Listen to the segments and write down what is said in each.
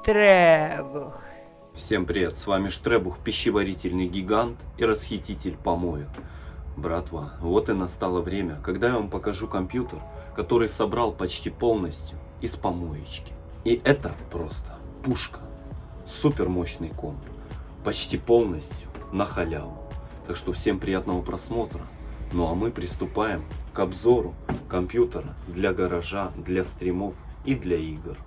Штребух. Всем привет, с вами Штребух, пищеварительный гигант и расхититель помоек. Братва, вот и настало время, когда я вам покажу компьютер, который собрал почти полностью из помоечки. И это просто пушка. Супер мощный комп. Почти полностью на халяву. Так что всем приятного просмотра. Ну а мы приступаем к обзору компьютера для гаража, для стримов и для игр.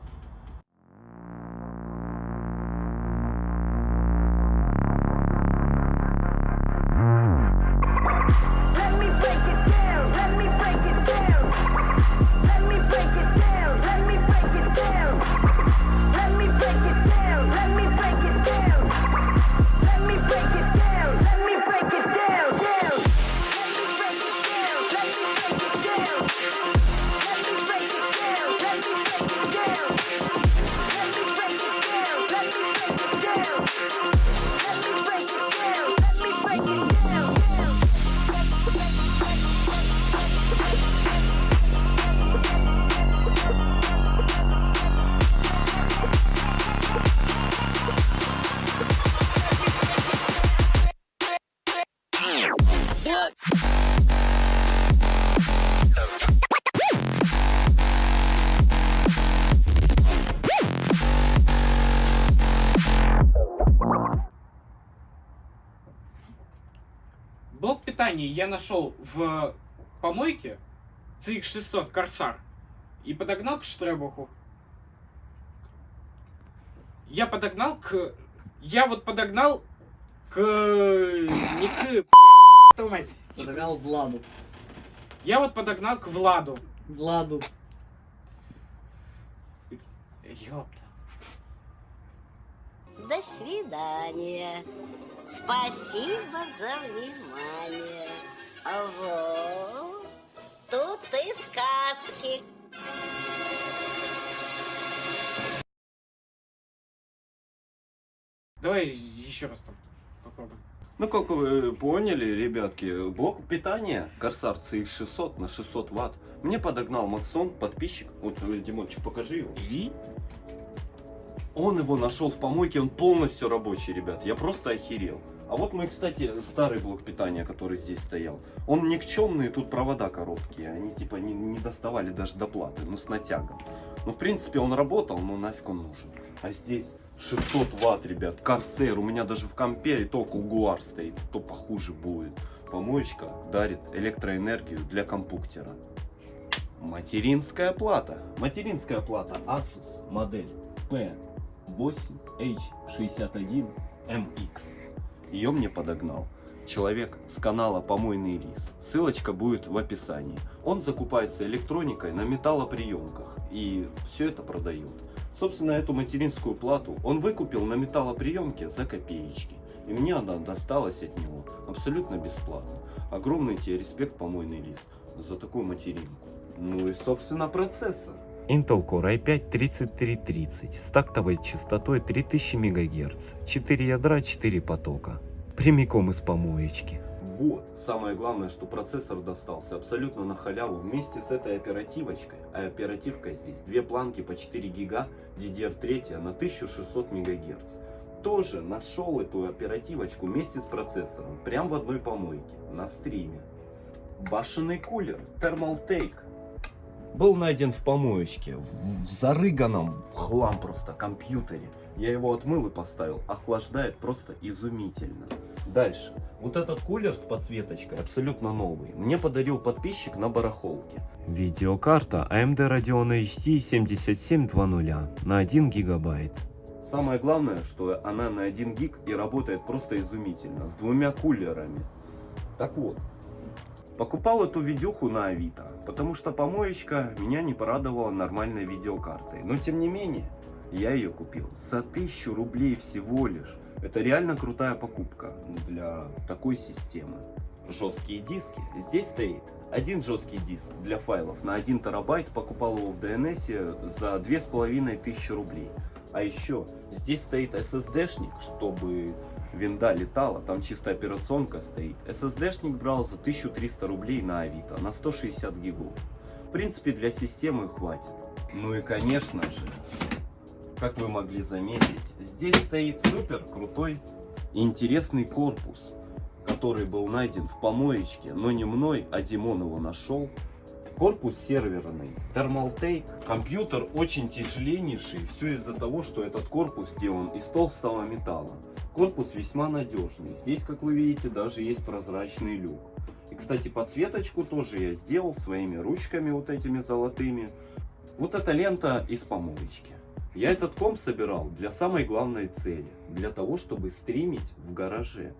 Блок питания я нашел в помойке CX600 Корсар и подогнал к Штребуху. Я подогнал к... Я вот подогнал к... Не к... Подогнал Владу. Я вот подогнал к Владу. Владу. Ёпта. До свидания. Спасибо за внимание. А вот тут и сказки. Давай еще раз там попробуем. Ну, как вы поняли, ребятки, блок питания Corsair CX600 на 600 ватт мне подогнал Максон, подписчик. Вот, Димончик, покажи его. И? Он его нашел в помойке, он полностью рабочий, ребят. Я просто охерел. А вот мой, кстати, старый блок питания, который здесь стоял. Он никчемный, тут провода короткие. Они типа не, не доставали даже до платы, ну с натягом. Ну, в принципе, он работал, но нафиг он нужен. А здесь 600 ватт, ребят. Корсейр. У меня даже в компе и то Кугуар стоит. То похуже будет. Помоечка дарит электроэнергию для компьютера. Материнская плата. Материнская плата Asus модель P8H61MX. Ее мне подогнал человек с канала Помойный Рис. Ссылочка будет в описании. Он закупается электроникой на металлоприемках и все это продает. Собственно, эту материнскую плату он выкупил на металлоприемке за копеечки. И мне она досталась от него абсолютно бесплатно. Огромный тебе респект, Помойный Рис, за такую материнку. Ну и, собственно, процессор. Intel Core i5-3330 с тактовой частотой 3000 МГц, 4 ядра, 4 потока, прямиком из помоечки. Вот, самое главное, что процессор достался абсолютно на халяву вместе с этой оперативочкой. А оперативка здесь две планки по 4 гига, DDR3 на 1600 МГц. Тоже нашел эту оперативочку вместе с процессором, прям в одной помойке, на стриме. Башенный кулер Thermaltake был найден в помоечке, в, в зарыганном в хлам просто компьютере. Я его отмыл и поставил. Охлаждает просто изумительно. Дальше. Вот этот кулер с подсветочкой абсолютно новый. Мне подарил подписчик на барахолке. Видеокарта AMD Radeon HD 7720 на 1 гигабайт. Самое главное, что она на 1 гиг и работает просто изумительно. С двумя кулерами. Так вот. Покупал эту видюху на Авито, потому что помоечка меня не порадовала нормальной видеокартой. Но тем не менее, я ее купил за 1000 рублей всего лишь. Это реально крутая покупка для такой системы. Жесткие диски. Здесь стоит один жесткий диск для файлов на 1 терабайт. Покупал его в DNS за 2500 рублей. А еще здесь стоит SSD-шник, чтобы винда летала, там чисто операционка стоит. SSD-шник брал за 1300 рублей на Авито, на 160 гигов. В принципе, для системы хватит. Ну и конечно же, как вы могли заметить, здесь стоит супер крутой и интересный корпус, который был найден в помоечке, но не мной, а Димон его нашел. Корпус серверный, Thermaltake, компьютер очень тяжеленнейший, все из-за того, что этот корпус сделан из толстого металла. Корпус весьма надежный, здесь, как вы видите, даже есть прозрачный люк. И, кстати, подсветочку тоже я сделал своими ручками вот этими золотыми. Вот эта лента из помоечки. Я этот комп собирал для самой главной цели, для того, чтобы стримить в гараже.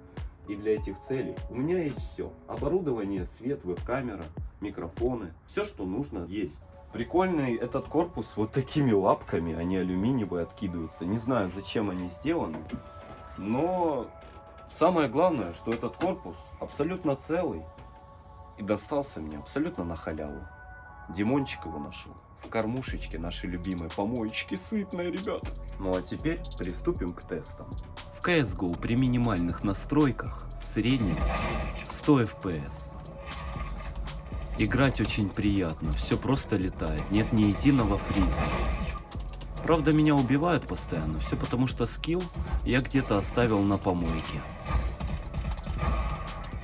И для этих целей у меня есть все. Оборудование, свет, веб-камера, микрофоны. Все, что нужно, есть. Прикольный этот корпус вот такими лапками, они алюминиевые откидываются. Не знаю, зачем они сделаны. Но самое главное, что этот корпус абсолютно целый. И достался мне абсолютно на халяву. Димончик его нашел. В кормушечке нашей любимой помоечки сытная, ребята. Ну а теперь приступим к тестам. CSGO при минимальных настройках в среднем 100 FPS. Играть очень приятно, все просто летает, нет ни единого фриза. Правда меня убивают постоянно, все потому что скилл я где-то оставил на помойке.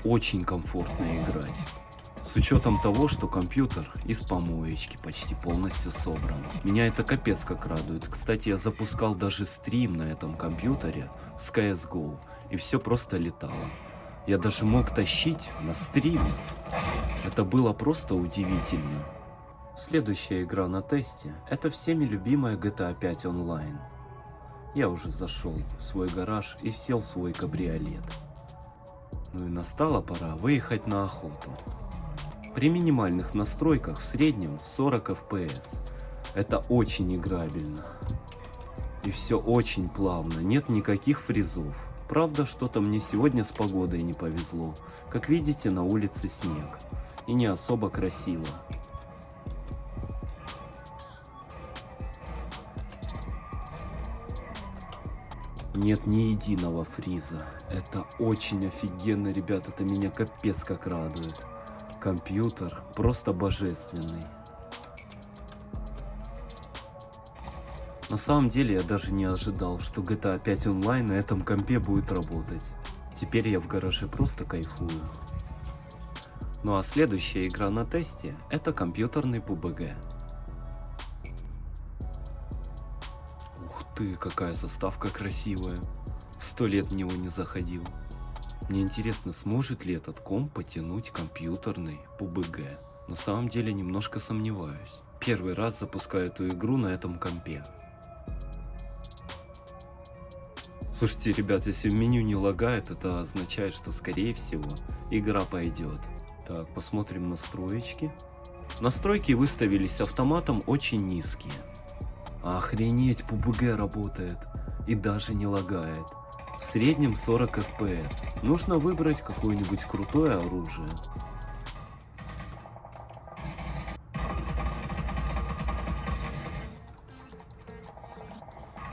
Очень комфортно играть. С учетом того, что компьютер из помоечки почти полностью собран. Меня это капец как радует. Кстати, я запускал даже стрим на этом компьютере с CSGO. И все просто летало. Я даже мог тащить на стрим. Это было просто удивительно. Следующая игра на тесте это всеми любимая GTA 5 онлайн. Я уже зашел в свой гараж и сел в свой кабриолет. Ну и настала пора выехать на охоту. При минимальных настройках в среднем 40 FPS. Это очень играбельно. И все очень плавно, нет никаких фризов. Правда, что-то мне сегодня с погодой не повезло. Как видите, на улице снег. И не особо красиво. Нет ни единого фриза. Это очень офигенно, ребят. Это меня капец как радует. Компьютер просто божественный. На самом деле я даже не ожидал, что GTA 5 онлайн на этом компе будет работать. Теперь я в гараже просто кайфую. Ну а следующая игра на тесте это компьютерный PUBG. Ух ты, какая заставка красивая. Сто лет в него не заходил. Мне интересно, сможет ли этот комп потянуть компьютерный PUBG. На самом деле немножко сомневаюсь. Первый раз запускаю эту игру на этом компе. Слушайте, ребят, если меню не лагает, это означает, что скорее всего игра пойдет. Так, посмотрим настроечки. Настройки выставились автоматом очень низкие. Охренеть, PUBG работает. И даже не лагает. В среднем 40 FPS. Нужно выбрать какое-нибудь крутое оружие.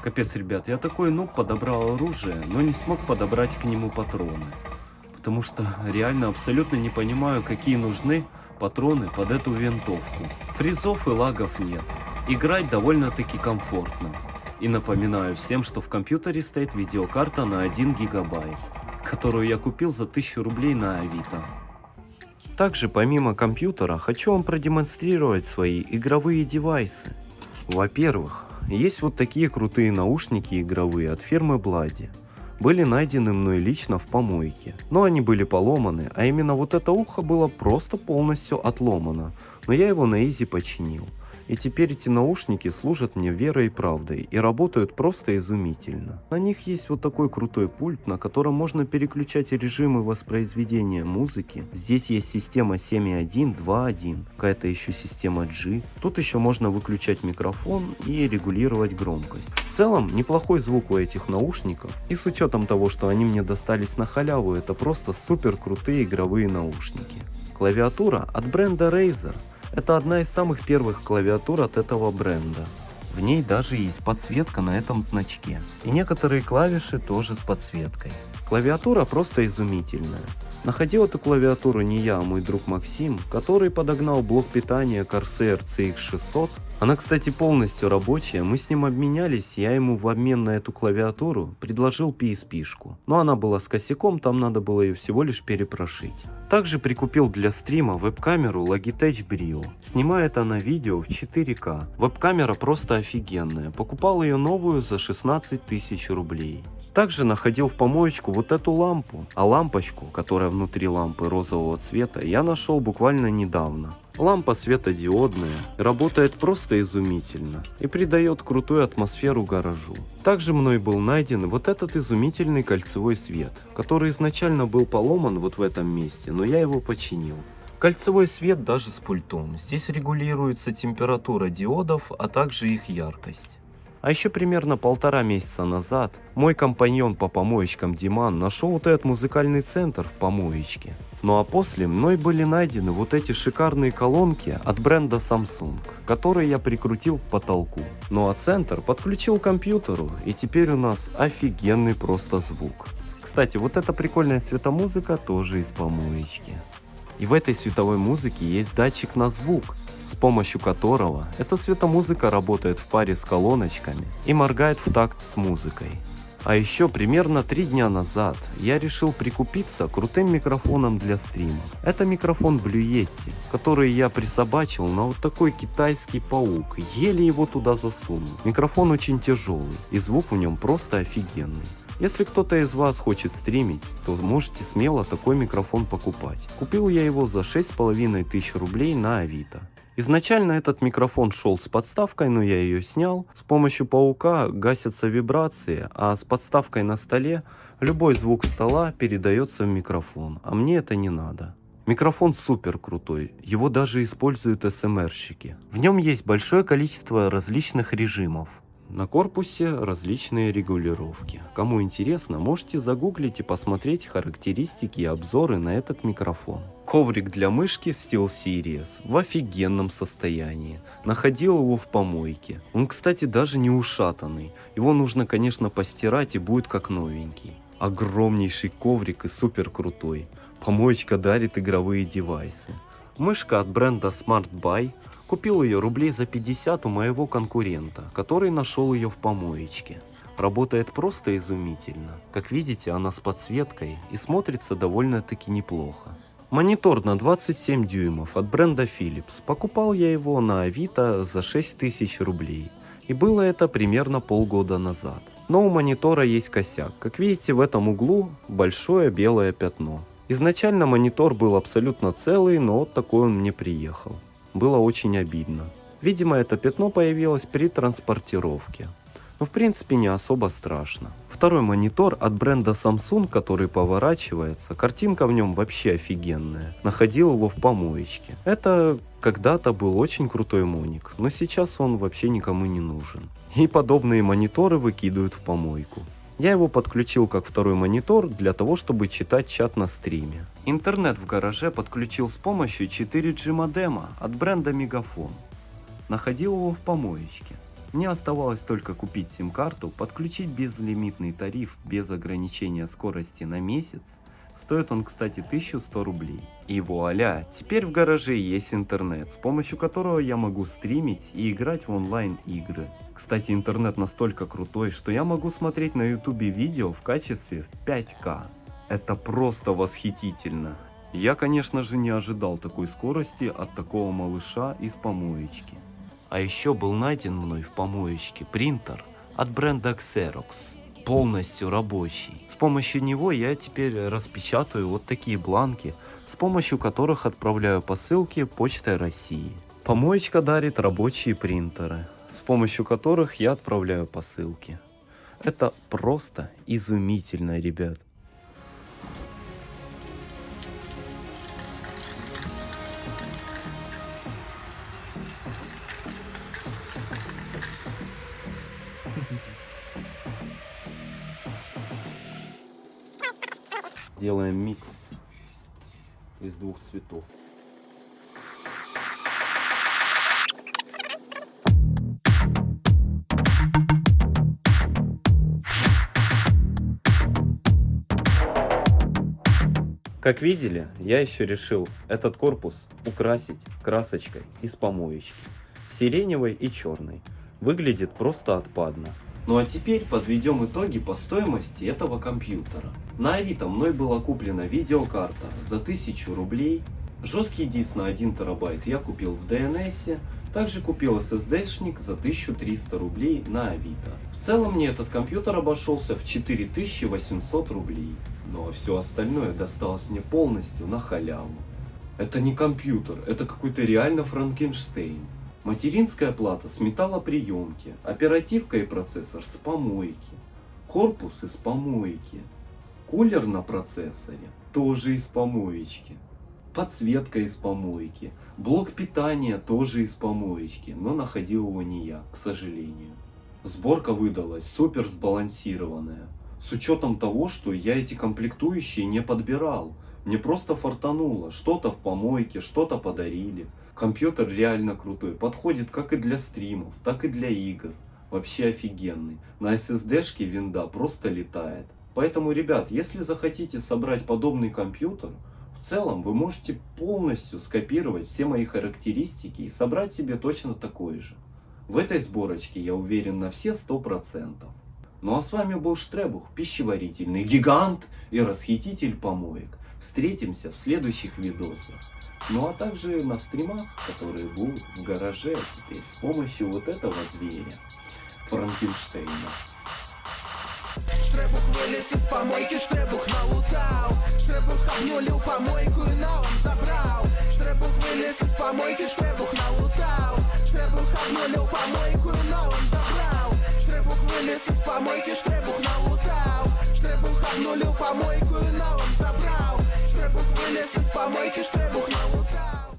Капец, ребят, я такой нуб подобрал оружие, но не смог подобрать к нему патроны. Потому что реально абсолютно не понимаю, какие нужны патроны под эту винтовку. Фризов и лагов нет. Играть довольно-таки комфортно. И напоминаю всем, что в компьютере стоит видеокарта на 1 гигабайт, которую я купил за 1000 рублей на Авито. Также помимо компьютера хочу вам продемонстрировать свои игровые девайсы. Во-первых, есть вот такие крутые наушники игровые от фирмы Блади. Были найдены мной лично в помойке. Но они были поломаны, а именно вот это ухо было просто полностью отломано. Но я его на изи починил. И теперь эти наушники служат мне верой и правдой и работают просто изумительно. На них есть вот такой крутой пульт, на котором можно переключать режимы воспроизведения музыки. Здесь есть система 7.1, 2.1, какая-то еще система G. Тут еще можно выключать микрофон и регулировать громкость. В целом, неплохой звук у этих наушников. И с учетом того, что они мне достались на халяву, это просто супер крутые игровые наушники. Клавиатура от бренда Razer. Это одна из самых первых клавиатур от этого бренда. В ней даже есть подсветка на этом значке. И некоторые клавиши тоже с подсветкой. Клавиатура просто изумительная. Находил эту клавиатуру не я, а мой друг Максим, который подогнал блок питания Corsair CX600. Она, кстати, полностью рабочая, мы с ним обменялись, я ему в обмен на эту клавиатуру предложил PSP-шку. Но она была с косяком, там надо было ее всего лишь перепрошить. Также прикупил для стрима веб-камеру Logitech Brio. Снимает она видео в 4К. Веб-камера просто офигенная. Покупал ее новую за 16 тысяч рублей. Также находил в помоечку вот эту лампу, а лампочку, которая внутри лампы розового цвета, я нашел буквально недавно. Лампа светодиодная, работает просто изумительно и придает крутую атмосферу гаражу. Также мной был найден вот этот изумительный кольцевой свет, который изначально был поломан вот в этом месте, но я его починил. Кольцевой свет даже с пультом. Здесь регулируется температура диодов, а также их яркость. А еще примерно полтора месяца назад мой компаньон по помоечкам Диман нашел вот этот музыкальный центр в помоечке. Ну а после мной были найдены вот эти шикарные колонки от бренда Samsung, которые я прикрутил к потолку. Ну а центр подключил к компьютеру и теперь у нас офигенный просто звук. Кстати, вот эта прикольная светомузыка тоже из помоечки. И в этой световой музыке есть датчик на звук, с помощью которого эта светомузыка работает в паре с колоночками и моргает в такт с музыкой. А еще примерно три дня назад я решил прикупиться крутым микрофоном для стрима. Это микрофон Blue Yeti, который я присобачил на вот такой китайский паук, еле его туда засунул. Микрофон очень тяжелый и звук в нем просто офигенный. Если кто-то из вас хочет стримить, то можете смело такой микрофон покупать. Купил я его за 6,5 тысяч рублей на Авито. Изначально этот микрофон шел с подставкой, но я ее снял. С помощью паука гасятся вибрации, а с подставкой на столе любой звук стола передается в микрофон, а мне это не надо. Микрофон супер крутой, его даже используют СМРщики. В нем есть большое количество различных режимов. На корпусе различные регулировки. Кому интересно, можете загуглить и посмотреть характеристики и обзоры на этот микрофон. Коврик для мышки SteelSeries в офигенном состоянии. Находил его в помойке. Он, кстати, даже не ушатанный. Его нужно, конечно, постирать и будет как новенький. Огромнейший коврик и супер крутой. Помоечка дарит игровые девайсы. Мышка от бренда Smart Buy Купил ее рублей за 50 у моего конкурента, который нашел ее в помоечке. Работает просто изумительно. Как видите, она с подсветкой и смотрится довольно-таки неплохо. Монитор на 27 дюймов от бренда Philips. Покупал я его на Авито за 6000 рублей. И было это примерно полгода назад. Но у монитора есть косяк. Как видите, в этом углу большое белое пятно. Изначально монитор был абсолютно целый, но вот такой он мне приехал. Было очень обидно. Видимо, это пятно появилось при транспортировке. Но в принципе не особо страшно. Второй монитор от бренда Samsung, который поворачивается, картинка в нем вообще офигенная. Находил его в помоечке. Это когда-то был очень крутой моник, но сейчас он вообще никому не нужен. И подобные мониторы выкидывают в помойку. Я его подключил как второй монитор для того, чтобы читать чат на стриме. Интернет в гараже подключил с помощью 4G модема от бренда Мегафон. Находил его в помоечке. Мне оставалось только купить сим-карту, подключить безлимитный тариф без ограничения скорости на месяц Стоит он, кстати, 1100 рублей. И вуаля, теперь в гараже есть интернет, с помощью которого я могу стримить и играть в онлайн игры. Кстати, интернет настолько крутой, что я могу смотреть на ютубе видео в качестве 5К. Это просто восхитительно. Я, конечно же, не ожидал такой скорости от такого малыша из помоечки. А еще был найден мной в помоечке принтер от бренда Xerox полностью рабочий. С помощью него я теперь распечатаю вот такие бланки, с помощью которых отправляю посылки почтой России. Помоечка дарит рабочие принтеры, с помощью которых я отправляю посылки. Это просто изумительно, ребят. Делаем микс двух цветов. Как видели, я еще решил этот корпус украсить красочкой из помоечки. Сиреневой и черной. Выглядит просто отпадно. Ну а теперь подведем итоги по стоимости этого компьютера. На Авито мной была куплена видеокарта за 1000 рублей. Жесткий диск на 1 терабайт я купил в DNS. Также купил SSD-шник за 1300 рублей на Авито. В целом мне этот компьютер обошелся в 4800 рублей. Ну а все остальное досталось мне полностью на халяву. Это не компьютер, это какой-то реально Франкенштейн. Материнская плата с металлоприемки, оперативка и процессор с помойки, корпус из помойки, кулер на процессоре тоже из помоечки, подсветка из помойки, блок питания тоже из помоечки, но находил его не я, к сожалению. Сборка выдалась супер сбалансированная, с учетом того, что я эти комплектующие не подбирал. Мне просто фартануло, что-то в помойке, что-то подарили. Компьютер реально крутой, подходит как и для стримов, так и для игр. Вообще офигенный. На SSD-шке винда просто летает. Поэтому, ребят, если захотите собрать подобный компьютер, в целом вы можете полностью скопировать все мои характеристики и собрать себе точно такой же. В этой сборочке я уверен на все 100%. Ну а с вами был Штребух, пищеварительный гигант и расхититель помоек. Встретимся в следующих видосах. Ну а также на стримах, которые будут в гараже теперь с помощью вот этого зверя, Франкенштейна. Штребух вылез из помойки, Штребух налутал. Штребух обнулил помойку и на он забрал. Штребух вылез из помойки, Штребух налутал. Штребух обнулил помойку и на он забрал. Штребух вылез из помойки, Штребух налутал. Штребух обнулил помойку и на он забрал Штребух вылез из помойки, Штребух налутал